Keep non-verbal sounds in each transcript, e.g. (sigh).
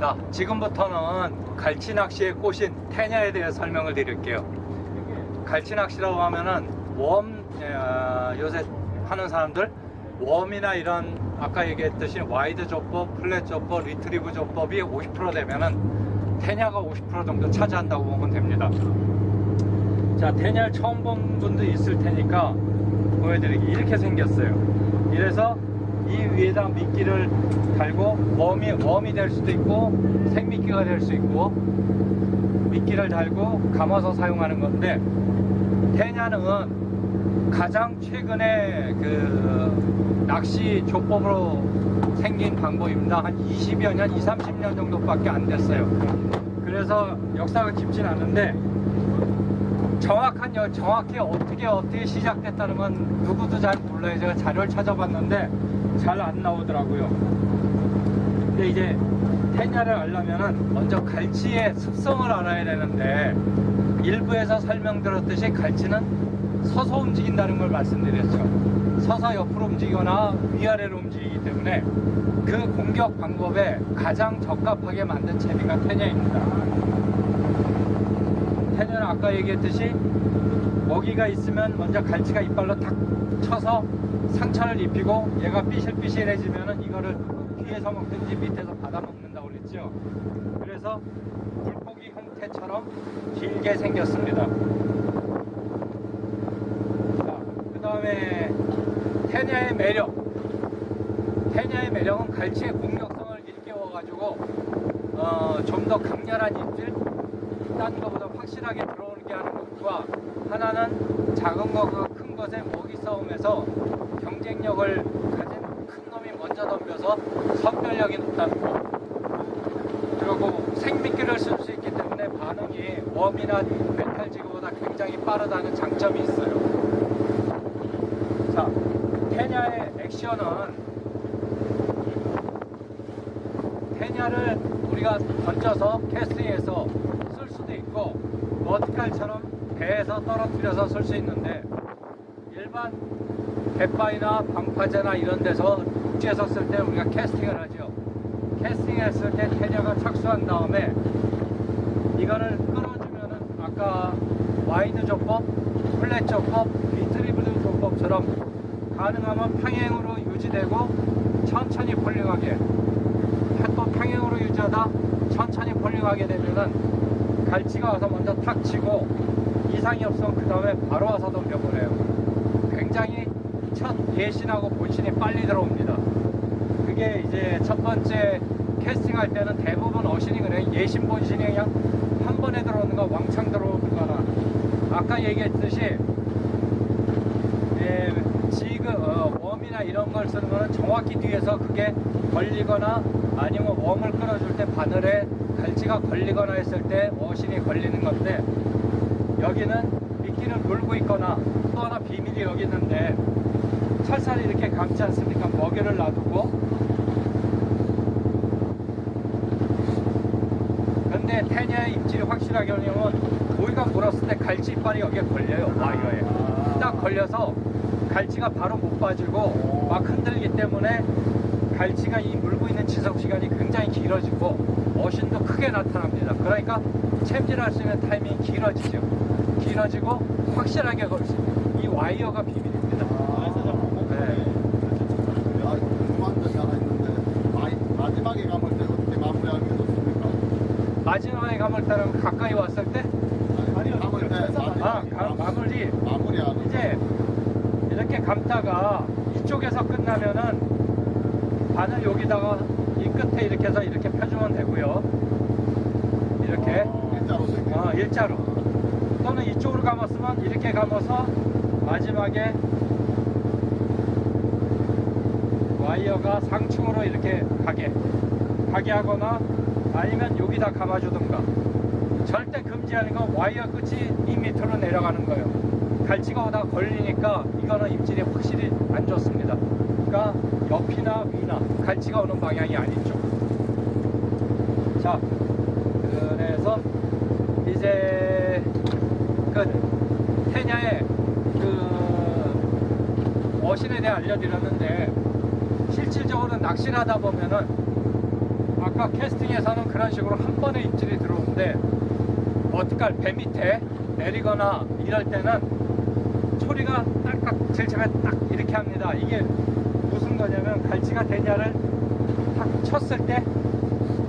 자, 지금부터는 갈치 낚시의 꽃인 텐야에 대해 설명을 드릴게요. 갈치 낚시라고 하면은 worm 어, 요새 하는 사람들 worm이나 이런 아까 얘기했듯이 wind 조법, flat 조법, retrieve 조법이 50% 되면은 텐야가 50% 정도 차지한다고 보면 됩니다. 자, 텐야를 처음 본 분도 있을 테니까 보여드리기 이렇게 생겼어요. 이래서 이 위에다 미끼를 달고 웜이 웜이 될 수도 있고 생미끼가 될 수 있고 미끼를 달고 감아서 사용하는 건데 테냐는 가장 최근에 그 낚시 조법으로 생긴 방법입니다. 한 20여 년, 20, 30년 정도밖에 안 됐어요. 그래서 역사가 깊진 않은데 정확한 여- 정확히 어떻게 어떻게 시작됐다는 건 누구도 잘 몰라요. 제가 자료를 찾아봤는데 잘 안 나오더라고요. 근데 이제 테냐를 알려면은 먼저 갈치의 습성을 알아야 되는데 일부에서 설명드렸듯이 갈치는 서서 움직인다는 걸 말씀드렸죠. 서서 옆으로 움직이거나 위아래로 움직이기 때문에 그 공격 방법에 가장 적합하게 만든 채비가 테냐입니다. 테냐는 아까 얘기했듯이 먹이가 있으면 먼저 갈치가 이빨로 탁 쳐서 상처를 입히고 얘가 삐실삐실해지면은 이거를 뒤에서 먹든지 밑에서 받아 먹는다고 그랬죠. 그래서 물고기 형태처럼 길게 생겼습니다. 자, 그 다음에 테냐의 매력. 테냐의 매력은 갈치의 공격성을 일깨워가지고 어, 좀 더 강렬한 입질, 딴 것보다 확실하게 들어오게 하는 것과 하나는 작은 거, 그큰 것의 먹이 싸움에서 경쟁력을 가진 큰 놈이 먼저 덤벼서 선별력이 높다는 거. 그리고 생미끼를 쓸 수 있기 때문에 반응이 worm이나 metal jig보다 굉장히 빠르다는 장점이 있어요. 자, 텐야의 액션은 텐야를 우리가 던져서 캐스팅해서 버티칼처럼 배에서 떨어뜨려서 쓸 수 있는데 일반 갯바위나 방파제나 이런 데서 육지에서 쓸 때 우리가 casting을 하죠. casting했을 때 텐야가 착수한 다음에 이거를 끌어주면은 아까 wind 조법, flat 조법, retrieve 조법처럼 가능하면 평행으로 유지되고 천천히 falling하게 또 평행으로 유지하다 천천히 폴링하게 되면은 갈치가 와서 먼저 탁 치고 이상이 없으면 그 다음에 바로 와서 덤벼버려요. 굉장히 첫 예신하고 본신이 빨리 들어옵니다. 그게 이제 첫 번째 캐스팅할 때는 대부분 어신이 그래요. 예신 본신이 그냥 한 번에 들어오는 거 왕창 들어오는 거나 아까 얘기했듯이 예, 지그 어, 웜이나 이런 걸 쓰는 거는 정확히 뒤에서 그게 걸리거나 아니면 웜을 끌어줄 때 바늘에 갈치가 걸리거나 했을 때 어신이 걸리는 건데 여기는 미끼를 물고 있거나 또 하나 비밀이 여기 있는데 철사를 이렇게 감지 않습니까? 먹이를 놔두고 근데 테냐의 입질이 확실하게 오려면 고기가 물었을 때 갈치 이빨이 여기에 걸려요 와이어에 딱 걸려서 갈치가 바로 못 빠지고 막 흔들기 때문에 갈치가 이 물고 있는 지속 시간이 굉장히 길어지고 어신도 크게 나타납니다 그러니까 챔질할 수 있는 타이밍이 길어지죠 길어지고 확실하게 걸 수 있는 이 와이어가 비밀입니다 네. 아, 마지막에 감을 때 어떻게 마무리하는 게 좋습니까? 마지막에 감을 따르면 가까이 왔을 때 아니, 감을 때 아, 마지막에 감, 마무리 마무리하는 이제 이렇게 감다가 이쪽에서 끝나면은 바늘 여기다가 이 끝에 이렇게 해서 이렇게 펴주면 되고요. 이렇게. 일자로 되게 어, 일자로. 또는 이쪽으로 감았으면 이렇게 감아서 마지막에 와이어가 상층으로 이렇게 가게. 가게 하거나 아니면 여기다 감아주든가. 절대 금지하는 건 와이어 끝이 이 밑으로 내려가는 거예요 갈치가 오다 걸리니까 이거는 입질이 확실히 안 좋습니다. 그러니까 옆이나 위나 갈치가 오는 방향이 아니죠 자 그래서 이제 그 테냐의 그 어신에 대해 알려드렸는데 실질적으로 낚시를 하다 보면은 아까 캐스팅에서는 그런 식으로 한 번에 입질이 들어오는데 버티칼 배 밑에 내리거나 이럴 때는 소리가 제일 처음에 딱 이렇게 합니다. 이게 무슨 거냐면 갈치가 대냐를 탁 쳤을 때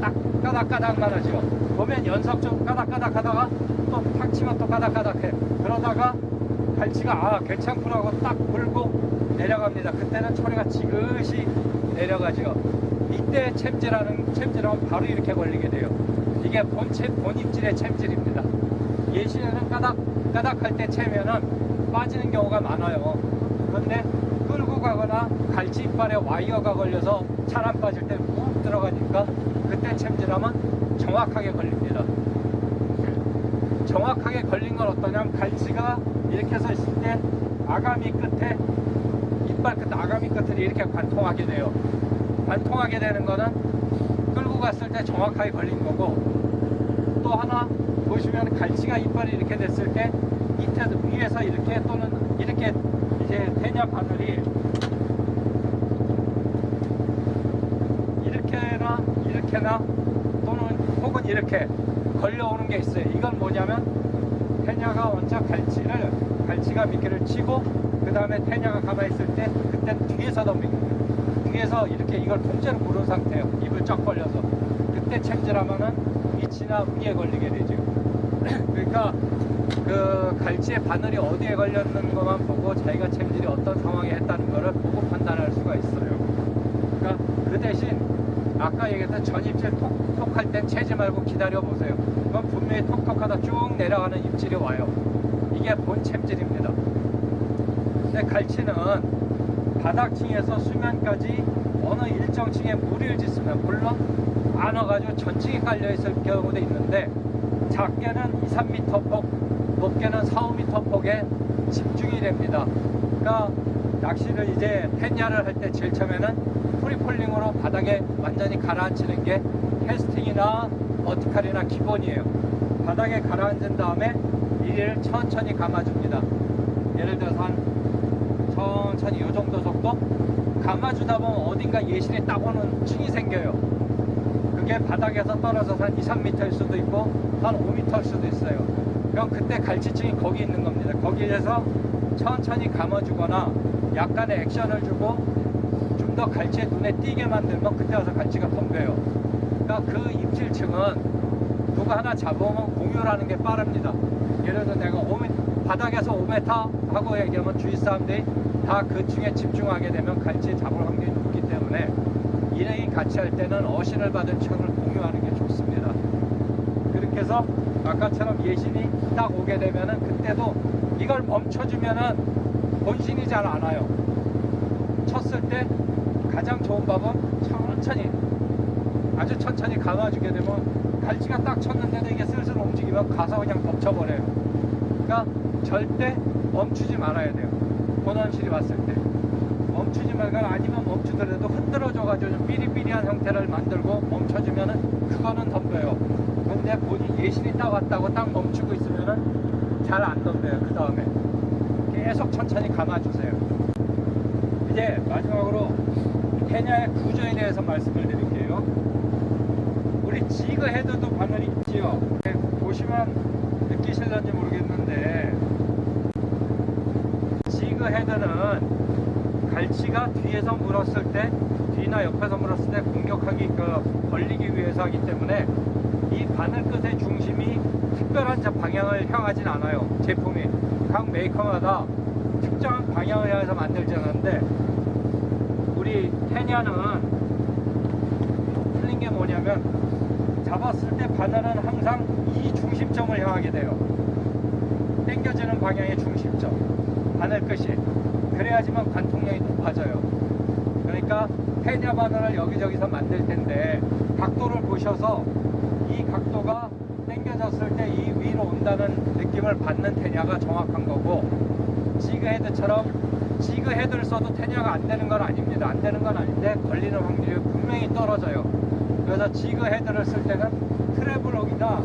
딱 까닥까닥만 하죠. 보면 연속 좀 까닥까닥 하다가 또 탁 치면 또 까닥까닥해. 그러다가 갈치가 아 괜찮구나고 딱 물고 내려갑니다. 그때는 소리가 지그시 내려가죠. 이때 챔질하는 챔질하면 바로 이렇게 걸리게 돼요. 이게 본체 본입질의 챔질입니다. 예시에는 까닥 까닥 할 때 채면은 빠지는 경우가 많아요. 그런데 끌고 가거나 갈치 이빨에 와이어가 걸려서 잘 안 빠질 때묵 들어가니까 그때 챔질하면 정확하게 걸립니다. 정확하게 걸린 건 어떠냐면 갈치가 이렇게 서 있을 때 아가미 끝에 이빨 끝 아가미 끝을 이렇게 관통하게 돼요. 관통하게 되는 거는 끌고 갔을 때 정확하게 걸린 거고 또 하나 보시면 갈치가 이빨이 이렇게 됐을 때 밑에 위에서 이렇게 또는 이렇게 이제 대냐 바늘이 이렇게나 이렇게나 또는 혹은 이렇게 걸려오는 게 있어요. 이건 뭐냐면 태냐가 먼저 갈치를 갈치가 미끼를 치고 그 다음에 태냐가 가만히 있을 때 그때 뒤에서 덤비는. 뒤에서 이렇게 이걸 통째로 물은 상태예요. 입을 쫙 벌려서 그때 챔질하면은 밑이나 위에 걸리게 되죠. (clears throat) 그러니까 그 갈치의 바늘이 어디에 걸렸는 것만 보고 자기가 챔질이 어떤 상황에 했다는 것을 보고 판단할 수가 있어요. 그러니까 그 대신 아까 얘기했던 전입질 톡톡 할 땐 채지 말고 기다려 보세요. 그럼 분명히 톡톡하다 쭉 내려가는 입질이 와요. 이게 본 챔질입니다. 근데 갈치는 바닥층에서 수면까지 어느 일정 층에 무리를 짓으면 물론 안 와가지고 전층에 깔려 있을 경우도 있는데 작게는 2, 3m 폭, 높게는 4, 5m 폭에 집중이 됩니다. 그러니까 낚시를 이제 텐야를 할 때 제일 처음에는 free falling으로 바닥에 완전히 가라앉히는 게 캐스팅이나 버티칼이나 기본이에요. 바닥에 가라앉은 다음에 이를 천천히 감아줍니다. 예를 들어서 한 천천히 이 정도 속도 감아주다 보면 어딘가 예신이 딱 오는 층이 생겨요. 그게 바닥에서 떨어져서 한 2, 3m일 수도 있고 한 5m일 수도 있어요. 그럼 그때 갈치층이 거기 있는 겁니다. 거기에서 천천히 감아주거나 약간의 액션을 주고 좀 더 갈치의 눈에 띄게 만들면 그때 와서 갈치가 덤벼요. 그러니까 그 입질층은 누가 하나 잡으면 공유라는 게 빠릅니다. 예를 들어 내가 5m, 바닥에서 5m 하고 얘기하면 주위 사람들이 다 그 층에 집중하게 되면 갈치 잡을 확률이 높기 때문에 일행이 같이 할 때는 어신을 받은 층을 공유하는 게 좋습니다. 해서 아까처럼 예신이 딱 오게 되면은 그때도 이걸 멈춰주면은 본신이 잘 안 와요. 쳤을 때 가장 좋은 법은 천천히 아주 천천히 감아주게 되면 갈치가 딱 쳤는데도 이게 슬슬 움직이면 가서 그냥 덮쳐버려요. 그러니까 절대 멈추지 말아야 돼요. 본원실이 왔을 때. 멈추지 말거나 아니면 멈추더라도 흔들어줘가지고 좀 삐리삐리한 형태를 만들고 멈춰주면은 그거는 덤벼요. 예신이 딱 왔다고 딱 멈추고 있으면은 잘 안 덤벼요. 그 다음에. 계속 천천히 감아주세요. 이제 마지막으로 해녀의 구조에 대해서 말씀을 드릴게요. 우리 지그 헤드도 바늘이 있지요. 네, 보시면 느끼실런지 모르겠는데 지그 헤드는 갈치가 뒤에서 물었을 때 뒤나 옆에서 물었을 때 공격하기 그 벌리기 위해서 하기 때문에 이 바늘 끝의 중심이 특별한 자- 방향을 향하진 않아요. 제품이 각 메이커마다 특정한 방향을 향해서 만들지 않는데 우리 테냐는 틀린 게 뭐냐면 잡았을 때 바늘은 항상 이 중심점을 향하게 돼요. 당겨지는 방향의 중심점. 바늘 끝이. 그래야지만 관통력이 높아져요. 그러니까 텐야 바늘을 여기저기서 만들 텐데 각도를 보셔서 이 각도가 당겨졌을 때 이 위로 온다는 느낌을 받는 텐야가 정확한 거고 jig head처럼 jig head를 써도 텐야가 안 되는 건 아닙니다. 안 되는 건 아닌데 걸리는 확률이 분명히 떨어져요. 그래서 jig head를 쓸 때는 treble hook이나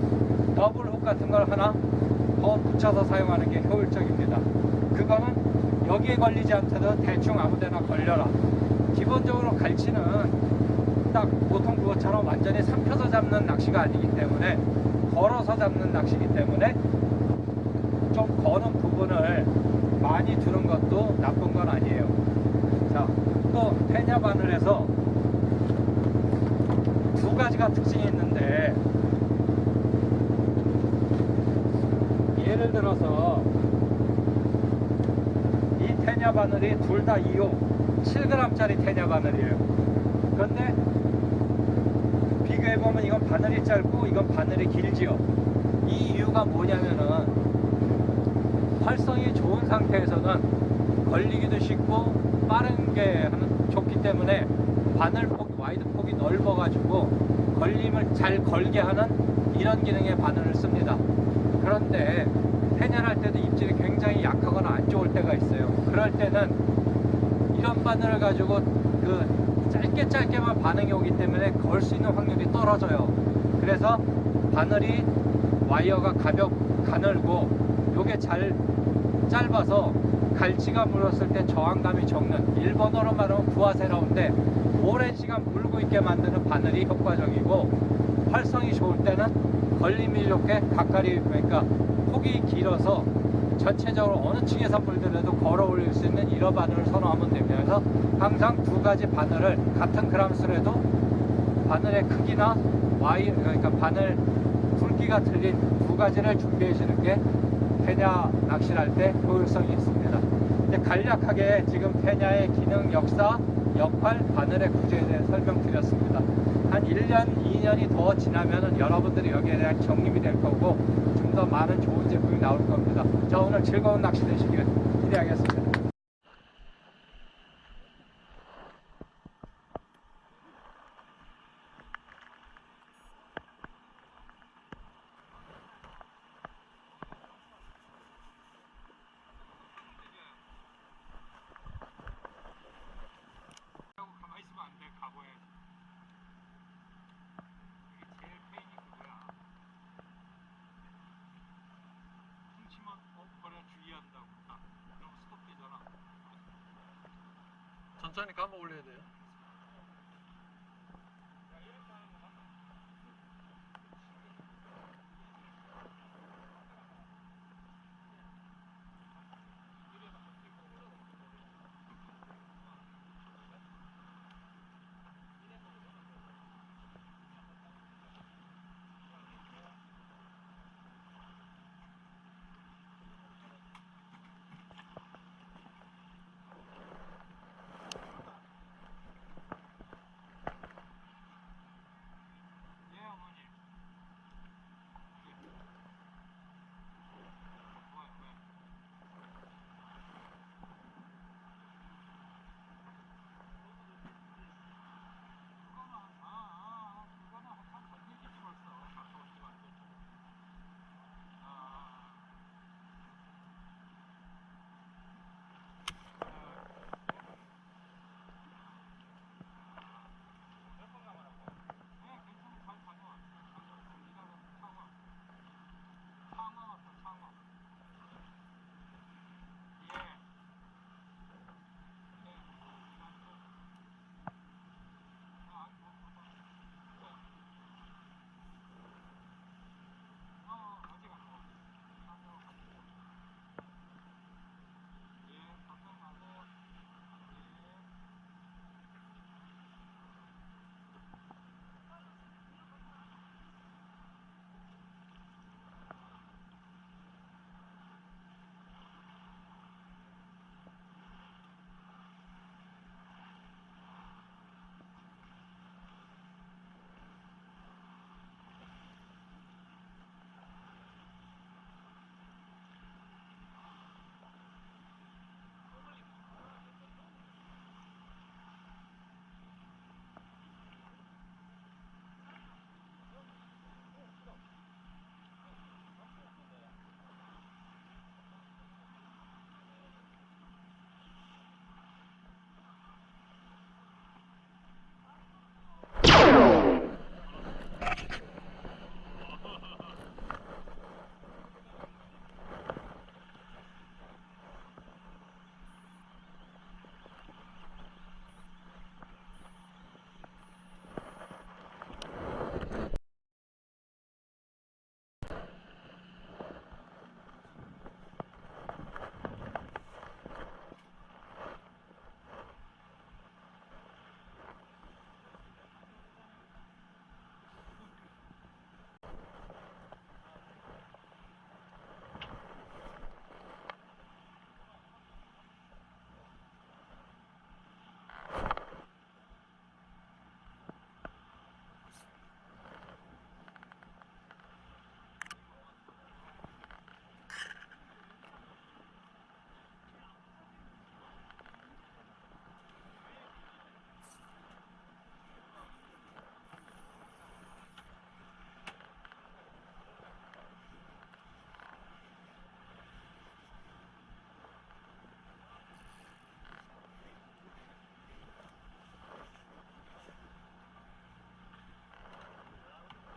double hook 같은 걸 하나 더 붙여서 사용하는 게 효율적입니다. 그거는 여기에 걸리지 않더라도 대충 아무데나 걸려라. 기본적으로 갈치는 딱 보통 그것처럼 완전히 삼켜서 잡는 낚시가 아니기 때문에 걸어서 잡는 낚시기 때문에 좀 거는 부분을 많이 두는 것도 나쁜 건 아니에요. 자, 또 페냐 바늘에서 두 가지가 특징이 있는데 예를 들어서 이 텐야 바늘이 둘 다 2호 7g짜리 텐야 바늘이에요. 비교해 보면 이건 바늘이 짧고 이건 바늘이 길지요. 이 이유가 뭐냐면은 활성이 좋은 상태에서는 걸리기도 쉽고 빠른 게 좋기 때문에 바늘 폭, wide 폭이 넓어가지고 걸림을 잘 걸게 하는 이런 기능의 바늘을 씁니다. 그런데 해녀할 때도 입질이 굉장히 약하거나 안 좋을 때가 있어요. 그럴 때는 이런 바늘을 가지고 그 짧게 짧게만 반응이 오기 때문에 걸 수 있는 확률이 떨어져요. 그래서 바늘이 와이어가 가볍 가늘고 요게 잘 짧아서 갈치가 물었을 때 저항감이 적는 일본어로 말하면 부하세라운데 오랜 시간 물고 있게 만드는 바늘이 효과적이고 활성이 좋을 때는 걸림이 좋게 가까이 그러니까 폭이 길어서 전체적으로 어느 층에서 물들어도 걸어 올릴 수 있는 이런 바늘을 선호하면. 그래서 항상 두 가지 바늘을 같은 그람수라도 바늘의 크기나 와이 그러니까 바늘 굵기가 틀린 두 가지를 준비해 주는 게 페냐 낚시를 할 때 효율성이 있습니다. 이제 간략하게 페냐의 페냐의 기능, 역사, 역할, 바늘의 구조에 대해 설명드렸습니다. 한 1년, 2년이 더 지나면은 여러분들이 여기에 대한 정립이 될 거고 좀 더 많은 좋은 제품이 나올 겁니다. 자, 오늘 즐거운 낚시 되시길 기대하겠습니다. 가만히 있으면 안 돼. 가봐야지. 이게 제일 페인이 그거야. 훔치면 어, 버려 주의한다고. 아, 그럼 스톱되잖아. 천천히 감아 올려야 돼요.